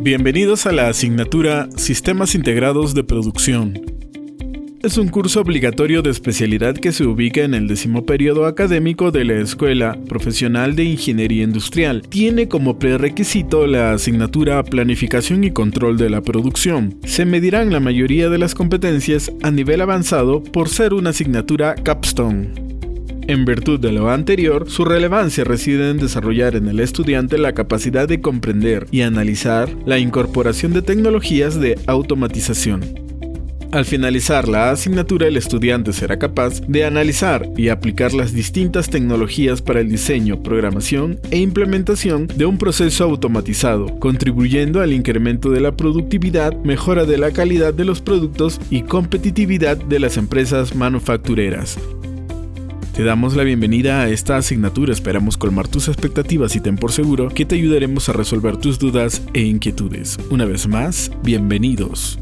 Bienvenidos a la asignatura Sistemas Integrados de Producción. Es un curso obligatorio de especialidad que se ubica en el décimo periodo académico de la Escuela Profesional de Ingeniería Industrial. Tiene como prerequisito la asignatura Planificación y Control de la Producción. Se medirán la mayoría de las competencias a nivel avanzado por ser una asignatura capstone. En virtud de lo anterior, su relevancia reside en desarrollar en el estudiante la capacidad de comprender y analizar la incorporación de tecnologías de automatización. Al finalizar la asignatura, el estudiante será capaz de analizar y aplicar las distintas tecnologías para el diseño, programación e implementación de un proceso automatizado, contribuyendo al incremento de la productividad, mejora de la calidad de los productos y competitividad de las empresas manufactureras. Te damos la bienvenida a esta asignatura, esperamos colmar tus expectativas y ten por seguro que te ayudaremos a resolver tus dudas e inquietudes. Una vez más, bienvenidos.